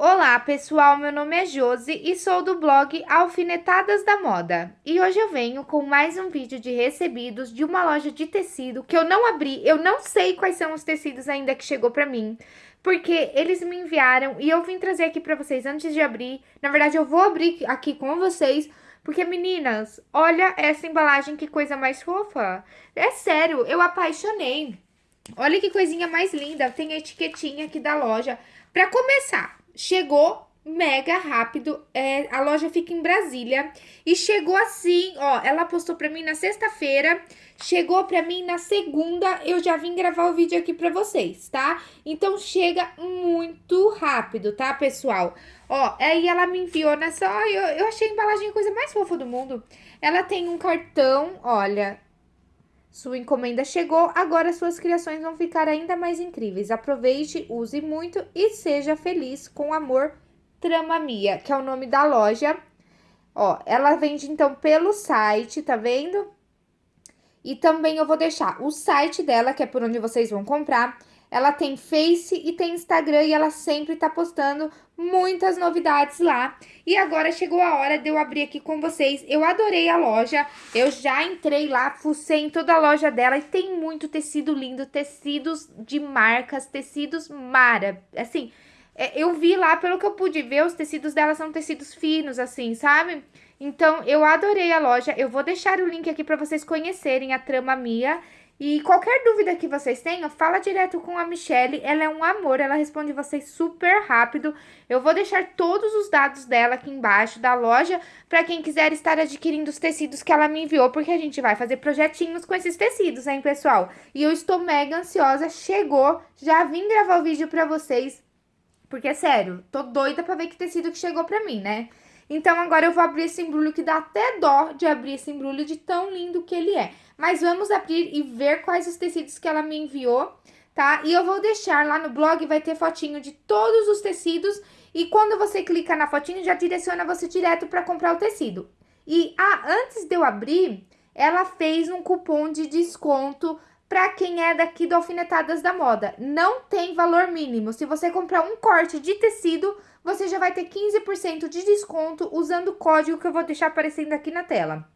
Olá pessoal, meu nome é Josi e sou do blog Alfinetadas da Moda. E hoje eu venho com mais um vídeo de recebidos de uma loja de tecido que eu não abri, eu não sei quais são os tecidos ainda que chegou pra mim. Porque eles me enviaram e eu vim trazer aqui pra vocês antes de abrir. Na verdade eu vou abrir aqui com vocês, porque meninas, olha essa embalagem que coisa mais fofa. É sério, eu apaixonei. Olha que coisinha mais linda, tem a etiquetinha aqui da loja. Pra começar, chegou mega rápido. É, a loja fica em Brasília. E chegou assim, ó. Ela postou pra mim na sexta-feira. Chegou pra mim na segunda. Eu já vim gravar o vídeo aqui pra vocês, tá? Então chega muito rápido, tá, pessoal? Ó, aí ela me enviou nessa. Ó, eu, eu achei a embalagem a coisa mais fofa do mundo. Ela tem um cartão, olha. Sua encomenda chegou, agora suas criações vão ficar ainda mais incríveis. Aproveite, use muito e seja feliz com amor Trama Mia, que é o nome da loja. Ó, ela vende então pelo site, tá vendo? E também eu vou deixar o site dela, que é por onde vocês vão comprar. Ela tem Face e tem Instagram e ela sempre tá postando muitas novidades lá. E agora chegou a hora de eu abrir aqui com vocês. Eu adorei a loja, eu já entrei lá, fucei em toda a loja dela e tem muito tecido lindo, tecidos de marcas, tecidos mara, assim... É, eu vi lá, pelo que eu pude ver, os tecidos dela são tecidos finos, assim, sabe? Então, eu adorei a loja. Eu vou deixar o link aqui para vocês conhecerem a trama Mia. E qualquer dúvida que vocês tenham, fala direto com a Michelle, ela é um amor, ela responde vocês super rápido. Eu vou deixar todos os dados dela aqui embaixo da loja, para quem quiser estar adquirindo os tecidos que ela me enviou, porque a gente vai fazer projetinhos com esses tecidos, hein, pessoal? E eu estou mega ansiosa, chegou, já vim gravar o vídeo para vocês, porque, sério, tô doida pra ver que tecido que chegou pra mim, né? Então, agora eu vou abrir esse embrulho que dá até dó de abrir esse embrulho de tão lindo que ele é. Mas vamos abrir e ver quais os tecidos que ela me enviou, tá? E eu vou deixar lá no blog, vai ter fotinho de todos os tecidos. E quando você clica na fotinho, já direciona você direto pra comprar o tecido. E, ah, antes de eu abrir, ela fez um cupom de desconto para quem é daqui do Alfinetadas da Moda. Não tem valor mínimo. Se você comprar um corte de tecido, você já vai ter 15% de desconto usando o código que eu vou deixar aparecendo aqui na tela.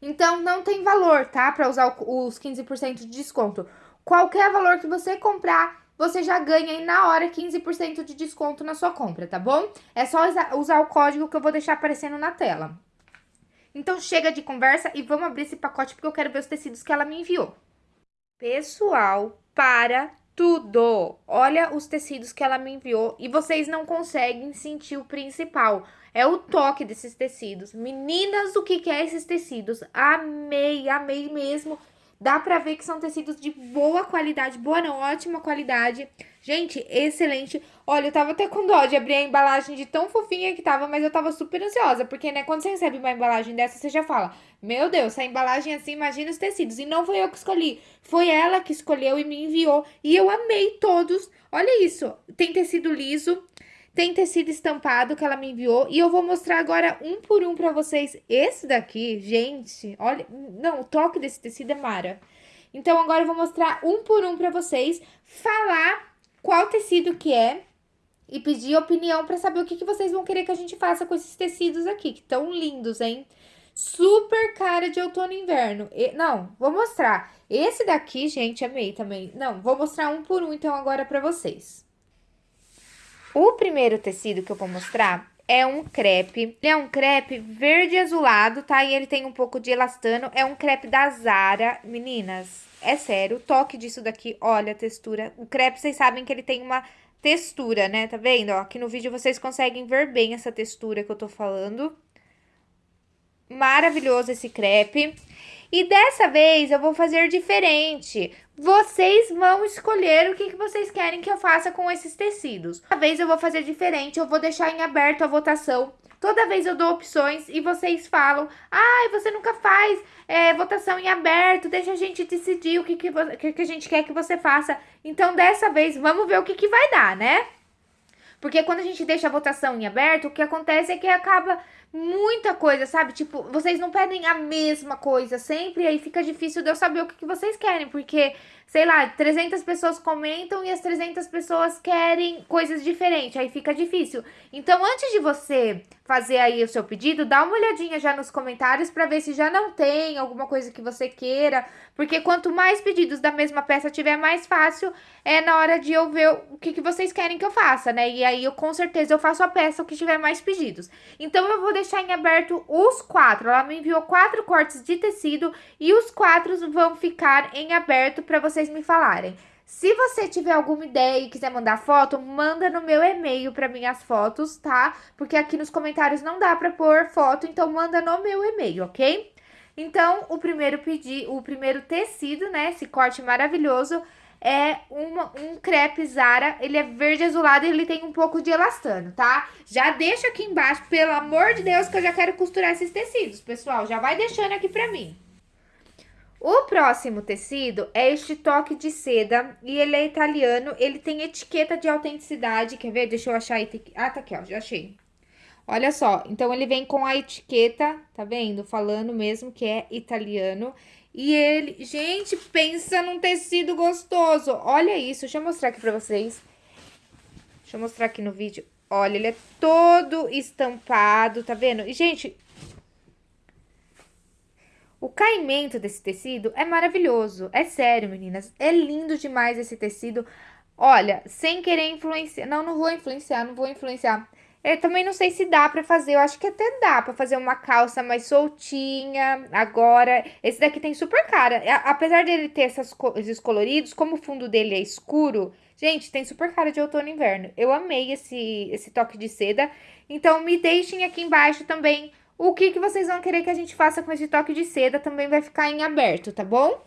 Então, não tem valor, tá? Para usar os 15% de desconto. Qualquer valor que você comprar, você já ganha aí na hora 15% de desconto na sua compra, tá bom? É só usar o código que eu vou deixar aparecendo na tela. Então, chega de conversa e vamos abrir esse pacote porque eu quero ver os tecidos que ela me enviou. Pessoal, para tudo! Olha os tecidos que ela me enviou e vocês não conseguem sentir o principal. É o toque desses tecidos. Meninas, o que, que é esses tecidos? Amei, amei mesmo. Dá pra ver que são tecidos de boa qualidade, boa não, ótima qualidade. Gente, excelente. Olha, eu tava até com dó de abrir a embalagem de tão fofinha que tava, mas eu tava super ansiosa, porque, né, quando você recebe uma embalagem dessa, você já fala, meu Deus, essa embalagem assim, imagina os tecidos. E não foi eu que escolhi, foi ela que escolheu e me enviou. E eu amei todos. Olha isso, tem tecido liso, tem tecido estampado que ela me enviou. E eu vou mostrar agora um por um pra vocês. Esse daqui, gente, olha... Não, o toque desse tecido é mara. Então, agora eu vou mostrar um por um pra vocês. Falar qual tecido que é e pedir opinião para saber o que, que vocês vão querer que a gente faça com esses tecidos aqui, que tão lindos, hein? Super cara de outono e inverno. E, não, vou mostrar. Esse daqui, gente, amei também. Não, vou mostrar um por um, então, agora pra vocês. O primeiro tecido que eu vou mostrar é um crepe. Ele é um crepe verde azulado, tá? E ele tem um pouco de elastano. É um crepe da Zara. Meninas, é sério, o toque disso daqui, olha a textura. O crepe, vocês sabem que ele tem uma textura, né? Tá vendo? Ó, aqui no vídeo vocês conseguem ver bem essa textura que eu tô falando. Maravilhoso esse crepe. E dessa vez eu vou fazer diferente. Vocês vão escolher o que, que vocês querem que eu faça com esses tecidos. Dessa vez eu vou fazer diferente, eu vou deixar em aberto a votação. Toda vez eu dou opções e vocês falam, ai, ah, você nunca faz é, votação em aberto, deixa a gente decidir o que, que, que, que a gente quer que você faça. Então, dessa vez, vamos ver o que, que vai dar, né? Porque quando a gente deixa a votação em aberto, o que acontece é que acaba muita coisa, sabe? Tipo, vocês não pedem a mesma coisa sempre, aí fica difícil de eu saber o que, que vocês querem, porque sei lá, 300 pessoas comentam e as 300 pessoas querem coisas diferentes, aí fica difícil. Então, antes de você fazer aí o seu pedido, dá uma olhadinha já nos comentários para ver se já não tem alguma coisa que você queira, porque quanto mais pedidos da mesma peça tiver, mais fácil é na hora de eu ver o que, que vocês querem que eu faça, né? E aí eu com certeza eu faço a peça o que tiver mais pedidos. Então eu vou deixar em aberto os quatro. Ela me enviou quatro cortes de tecido e os quatro vão ficar em aberto para você vocês me falarem. Se você tiver alguma ideia e quiser mandar foto, manda no meu e-mail para mim as fotos, tá? Porque aqui nos comentários não dá para pôr foto, então manda no meu e-mail, ok? Então, o primeiro pedi, o primeiro tecido, né, esse corte maravilhoso, é uma, um crepe Zara, ele é verde azulado e ele tem um pouco de elastano, tá? Já deixa aqui embaixo, pelo amor de Deus, que eu já quero costurar esses tecidos, pessoal. Já vai deixando aqui pra mim. O próximo tecido é este toque de seda e ele é italiano, ele tem etiqueta de autenticidade, quer ver? Deixa eu achar, ah, tá aqui, ó, já achei. Olha só, então ele vem com a etiqueta, tá vendo? Falando mesmo que é italiano. E ele, gente, pensa num tecido gostoso. Olha isso, deixa eu mostrar aqui pra vocês. Deixa eu mostrar aqui no vídeo. Olha, ele é todo estampado, tá vendo? E, gente, o caimento desse tecido é maravilhoso. É sério, meninas. É lindo demais esse tecido. Olha, sem querer influenciar. Não, não vou influenciar, não vou influenciar. Eu também não sei se dá pra fazer. Eu acho que até dá pra fazer uma calça mais soltinha. Agora, esse daqui tem super cara. Apesar dele ter essas, esses coloridos, como o fundo dele é escuro, gente, tem super cara de outono e inverno. Eu amei esse, esse toque de seda. Então, me deixem aqui embaixo também o que, que vocês vão querer que a gente faça com esse toque de seda também vai ficar em aberto, tá bom?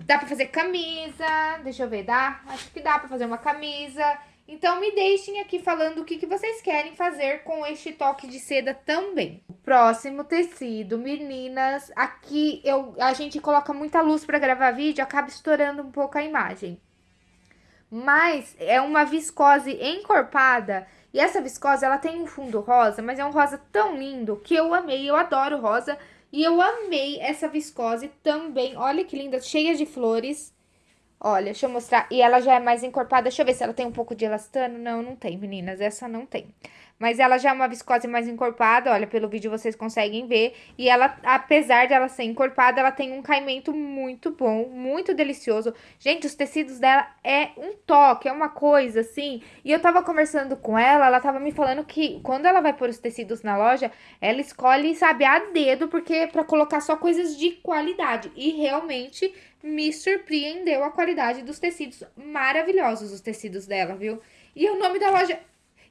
Dá pra fazer camisa, deixa eu ver, dá? Acho que dá pra fazer uma camisa. Então, me deixem aqui falando o que, que vocês querem fazer com este toque de seda também. Próximo tecido, meninas, aqui eu, a gente coloca muita luz pra gravar vídeo, acaba estourando um pouco a imagem. Mas é uma viscose encorpada e essa viscose, ela tem um fundo rosa, mas é um rosa tão lindo que eu amei, eu adoro rosa. E eu amei essa viscose também. Olha que linda, cheia de flores. Olha, deixa eu mostrar. E ela já é mais encorpada. Deixa eu ver se ela tem um pouco de elastano. Não, não tem, meninas. Essa não tem. Mas ela já é uma viscose mais encorpada, olha, pelo vídeo vocês conseguem ver. E ela, apesar de ela ser encorpada, ela tem um caimento muito bom, muito delicioso. Gente, os tecidos dela é um toque, é uma coisa assim. E eu tava conversando com ela, ela tava me falando que quando ela vai pôr os tecidos na loja, ela escolhe, sabe, a dedo, porque para colocar só coisas de qualidade. E realmente me surpreendeu a qualidade dos tecidos maravilhosos, os tecidos dela, viu? E o nome da loja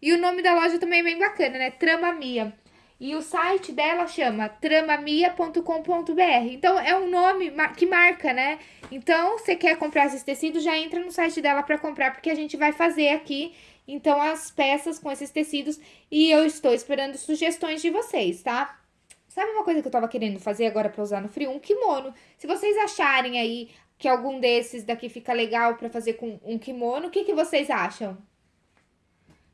e o nome da loja também é bem bacana, né? Trama Mia. E o site dela chama tramamia.com.br. Então, é um nome que marca, né? Então, você quer comprar esses tecidos, já entra no site dela para comprar, porque a gente vai fazer aqui, então, as peças com esses tecidos. E eu estou esperando sugestões de vocês, tá? Sabe uma coisa que eu tava querendo fazer agora pra usar no frio? Um kimono. Se vocês acharem aí que algum desses daqui fica legal pra fazer com um kimono, o que, que vocês acham?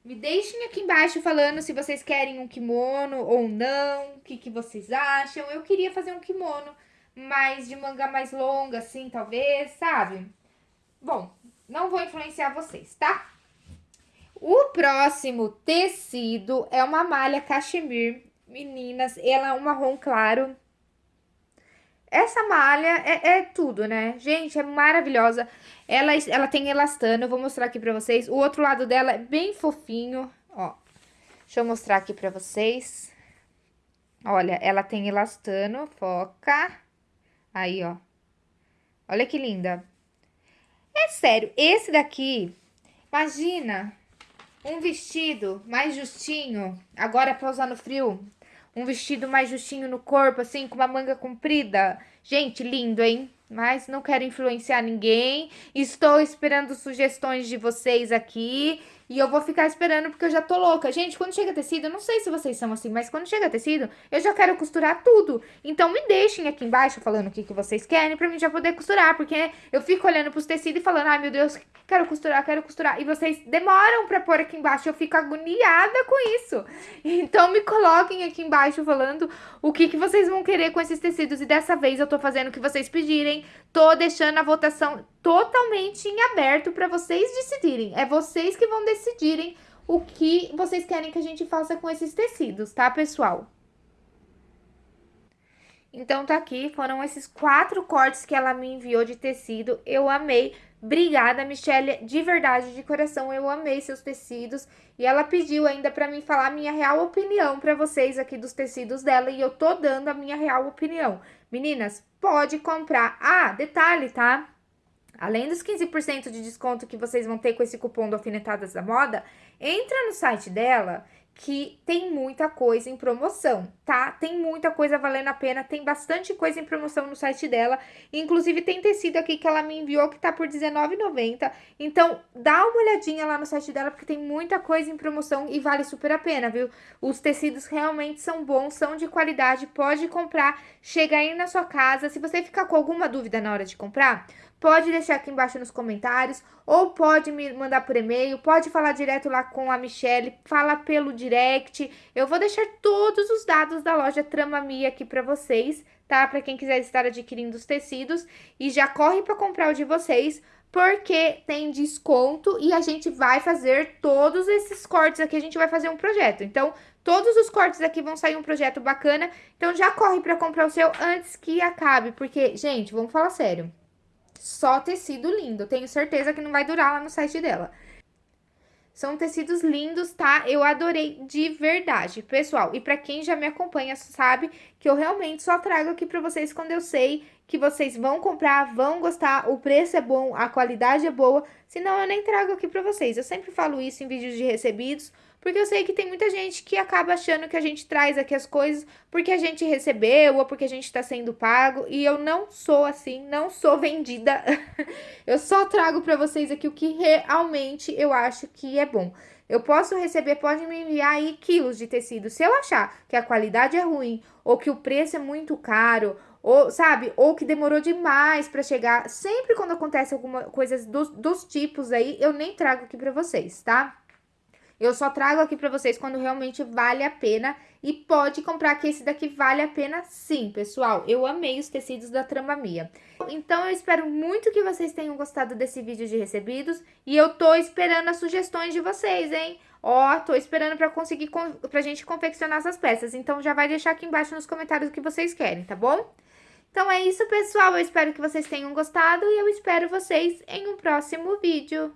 Me deixem aqui embaixo falando se vocês querem um kimono ou não, o que, que vocês acham. Eu queria fazer um kimono mais de manga mais longa, assim, talvez, sabe? Bom, não vou influenciar vocês, tá? O próximo tecido é uma malha cachemir. Meninas, ela é um marrom claro. Essa malha é, é tudo, né? Gente, é maravilhosa. Ela, ela tem elastano, eu vou mostrar aqui pra vocês. O outro lado dela é bem fofinho, ó. Deixa eu mostrar aqui pra vocês. Olha, ela tem elastano, foca. Aí, ó. Olha que linda. É sério, esse daqui, imagina um vestido mais justinho, agora pra usar no frio. Um vestido mais justinho no corpo, assim, com uma manga comprida. Gente, lindo, hein? Mas não quero influenciar ninguém. Estou esperando sugestões de vocês aqui. E eu vou ficar esperando porque eu já tô louca. Gente, quando chega tecido, eu não sei se vocês são assim, mas quando chega tecido, eu já quero costurar tudo. Então me deixem aqui embaixo falando o que, que vocês querem pra mim já poder costurar. Porque eu fico olhando pros tecidos e falando, ai meu Deus, quero costurar, quero costurar. E vocês demoram pra pôr aqui embaixo, eu fico agoniada com isso. Então me coloquem aqui embaixo falando o que, que vocês vão querer com esses tecidos. E dessa vez eu tô fazendo o que vocês pedirem. Tô deixando a votação totalmente em aberto para vocês decidirem. É vocês que vão decidirem o que vocês querem que a gente faça com esses tecidos, tá, pessoal? Então, tá aqui, foram esses quatro cortes que ela me enviou de tecido. Eu amei. Obrigada, Michelle, de verdade, de coração, eu amei seus tecidos. E ela pediu ainda pra mim falar a minha real opinião pra vocês aqui dos tecidos dela. E eu tô dando a minha real opinião. Meninas, pode comprar. Ah, detalhe, tá? Além dos 15% de desconto que vocês vão ter com esse cupom do Alfinetadas da Moda, entra no site dela que tem muita coisa em promoção, tá? Tem muita coisa valendo a pena, tem bastante coisa em promoção no site dela. Inclusive, tem tecido aqui que ela me enviou que tá por R$19,90. Então, dá uma olhadinha lá no site dela, porque tem muita coisa em promoção e vale super a pena, viu? Os tecidos realmente são bons, são de qualidade, pode comprar, chega aí na sua casa. Se você ficar com alguma dúvida na hora de comprar, pode deixar aqui embaixo nos comentários, ou pode me mandar por e-mail, pode falar direto lá com a Michelle, fala pelo direct. Eu vou deixar todos os dados da loja Trama Mia aqui para vocês, tá? Para quem quiser estar adquirindo os tecidos e já corre para comprar o de vocês, porque tem desconto e a gente vai fazer todos esses cortes aqui, a gente vai fazer um projeto. Então, todos os cortes aqui vão sair um projeto bacana, então já corre para comprar o seu antes que acabe, porque, gente, vamos falar sério. Só tecido lindo. Tenho certeza que não vai durar lá no site dela. São tecidos lindos, tá? Eu adorei de verdade, pessoal. E pra quem já me acompanha sabe que eu realmente só trago aqui pra vocês quando eu sei que vocês vão comprar, vão gostar, o preço é bom, a qualidade é boa. Senão eu nem trago aqui pra vocês. Eu sempre falo isso em vídeos de recebidos, porque eu sei que tem muita gente que acaba achando que a gente traz aqui as coisas porque a gente recebeu ou porque a gente está sendo pago. E eu não sou assim, não sou vendida. eu só trago para vocês aqui o que realmente eu acho que é bom. Eu posso receber, pode me enviar aí quilos de tecido. Se eu achar que a qualidade é ruim, ou que o preço é muito caro, ou, sabe, ou que demorou demais para chegar, sempre quando acontece alguma coisa dos, dos tipos aí, eu nem trago aqui para vocês, tá? Eu só trago aqui pra vocês quando realmente vale a pena e pode comprar que esse daqui vale a pena sim, pessoal. Eu amei os tecidos da Trama Mia. Então, eu espero muito que vocês tenham gostado desse vídeo de recebidos e eu tô esperando as sugestões de vocês, hein? Ó, tô esperando pra conseguir, pra gente confeccionar essas peças. Então, já vai deixar aqui embaixo nos comentários o que vocês querem, tá bom? Então, é isso, pessoal. Eu espero que vocês tenham gostado e eu espero vocês em um próximo vídeo.